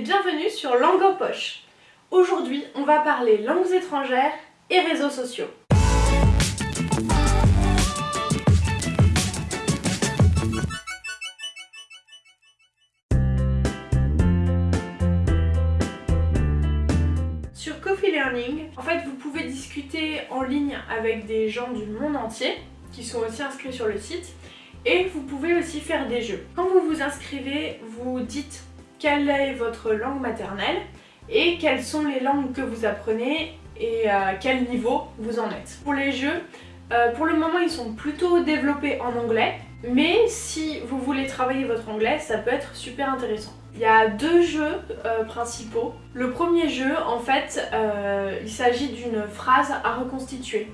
bienvenue sur Langue en poche. Aujourd'hui, on va parler langues étrangères et réseaux sociaux. Sur Coffee Learning, en fait, vous pouvez discuter en ligne avec des gens du monde entier qui sont aussi inscrits sur le site et vous pouvez aussi faire des jeux. Quand vous vous inscrivez, vous dites quelle est votre langue maternelle et quelles sont les langues que vous apprenez et à quel niveau vous en êtes. Pour les jeux, euh, pour le moment ils sont plutôt développés en anglais, mais si vous voulez travailler votre anglais, ça peut être super intéressant. Il y a deux jeux euh, principaux. Le premier jeu, en fait, euh, il s'agit d'une phrase à reconstituer.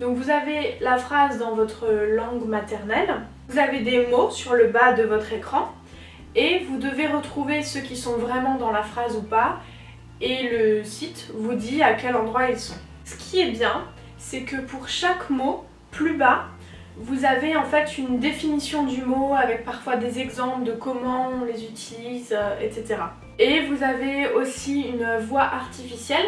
Donc vous avez la phrase dans votre langue maternelle, vous avez des mots sur le bas de votre écran, et vous devez retrouver ceux qui sont vraiment dans la phrase ou pas et le site vous dit à quel endroit ils sont. Ce qui est bien, c'est que pour chaque mot, plus bas, vous avez en fait une définition du mot avec parfois des exemples de comment on les utilise, euh, etc. Et vous avez aussi une voix artificielle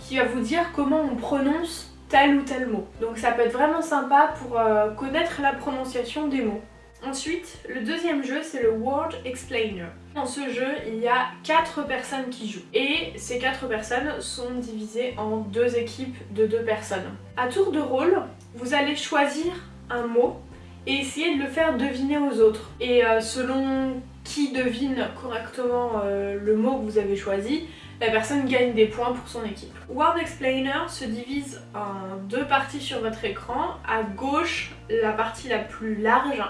qui va vous dire comment on prononce tel ou tel mot. Donc ça peut être vraiment sympa pour euh, connaître la prononciation des mots. Ensuite, le deuxième jeu, c'est le Word Explainer. Dans ce jeu, il y a 4 personnes qui jouent. Et ces 4 personnes sont divisées en deux équipes de 2 personnes. À tour de rôle, vous allez choisir un mot et essayer de le faire deviner aux autres. Et euh, selon qui devine correctement euh, le mot que vous avez choisi, la personne gagne des points pour son équipe. Word Explainer se divise en deux parties sur votre écran. À gauche, la partie la plus large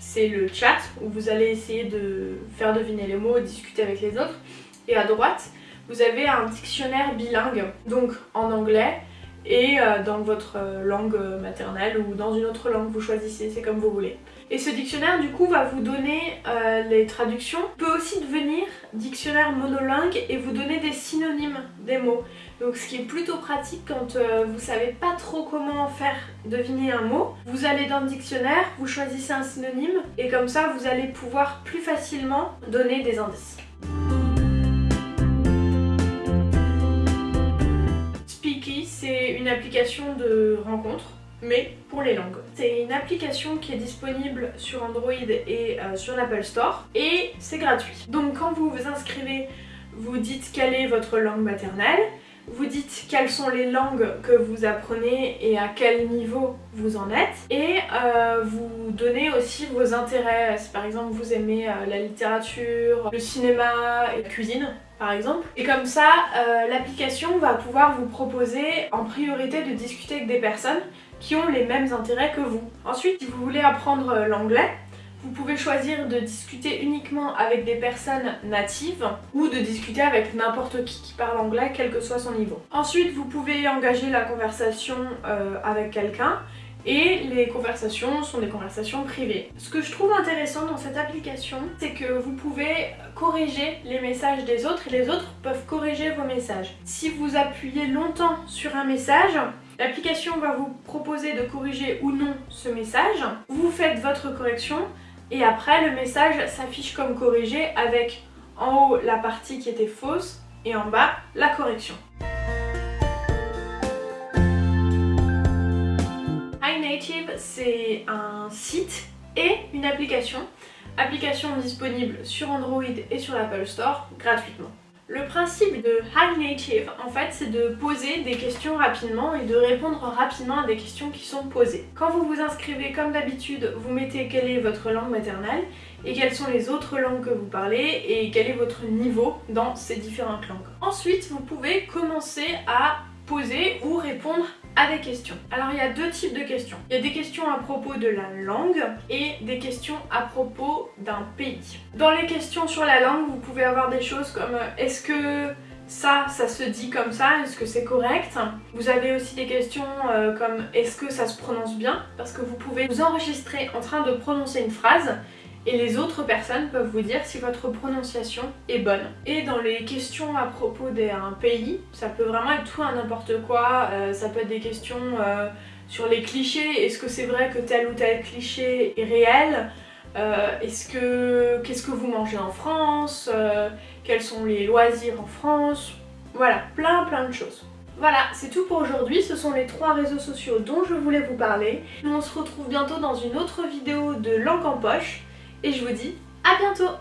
c'est le chat où vous allez essayer de faire deviner les mots, discuter avec les autres. Et à droite, vous avez un dictionnaire bilingue, donc en anglais et euh, dans votre euh, langue maternelle ou dans une autre langue, vous choisissez, c'est comme vous voulez. Et ce dictionnaire du coup va vous donner euh, les traductions, peut aussi devenir dictionnaire monolingue et vous donner des synonymes des mots. Donc ce qui est plutôt pratique quand vous savez pas trop comment faire deviner un mot, vous allez dans le dictionnaire, vous choisissez un synonyme et comme ça vous allez pouvoir plus facilement donner des indices. Application de rencontre mais pour les langues. C'est une application qui est disponible sur Android et euh, sur l'Apple Store et c'est gratuit. Donc quand vous vous inscrivez, vous dites quelle est votre langue maternelle, vous dites quelles sont les langues que vous apprenez et à quel niveau vous en êtes et euh, vous donnez aussi vos intérêts. Si par exemple vous aimez euh, la littérature, le cinéma et la cuisine, par exemple. Et comme ça, euh, l'application va pouvoir vous proposer en priorité de discuter avec des personnes qui ont les mêmes intérêts que vous. Ensuite, si vous voulez apprendre l'anglais, vous pouvez choisir de discuter uniquement avec des personnes natives ou de discuter avec n'importe qui qui parle anglais, quel que soit son niveau. Ensuite, vous pouvez engager la conversation euh, avec quelqu'un et les conversations sont des conversations privées. Ce que je trouve intéressant dans cette application, c'est que vous pouvez corriger les messages des autres et les autres peuvent corriger vos messages. Si vous appuyez longtemps sur un message, l'application va vous proposer de corriger ou non ce message. Vous faites votre correction et après le message s'affiche comme corrigé avec en haut la partie qui était fausse et en bas la correction. iNative, c'est un site et une application. Application disponible sur Android et sur l'Apple Store gratuitement. Le principe de iNative, en fait, c'est de poser des questions rapidement et de répondre rapidement à des questions qui sont posées. Quand vous vous inscrivez, comme d'habitude, vous mettez quelle est votre langue maternelle et quelles sont les autres langues que vous parlez et quel est votre niveau dans ces différentes langues. Ensuite, vous pouvez commencer à poser ou répondre à des questions. Alors il y a deux types de questions. Il y a des questions à propos de la langue et des questions à propos d'un pays. Dans les questions sur la langue, vous pouvez avoir des choses comme euh, est-ce que ça, ça se dit comme ça, est-ce que c'est correct? Vous avez aussi des questions euh, comme est-ce que ça se prononce bien? Parce que vous pouvez vous enregistrer en train de prononcer une phrase et les autres personnes peuvent vous dire si votre prononciation est bonne. Et dans les questions à propos d'un pays, ça peut vraiment être tout à n'importe quoi, euh, ça peut être des questions euh, sur les clichés, est-ce que c'est vrai que tel ou tel cliché est réel? Euh, Est-ce que qu'est-ce que vous mangez en France? Quels sont les loisirs en France, voilà, plein plein de choses. Voilà, c'est tout pour aujourd'hui, ce sont les trois réseaux sociaux dont je voulais vous parler. On se retrouve bientôt dans une autre vidéo de Langue en poche, et je vous dis à bientôt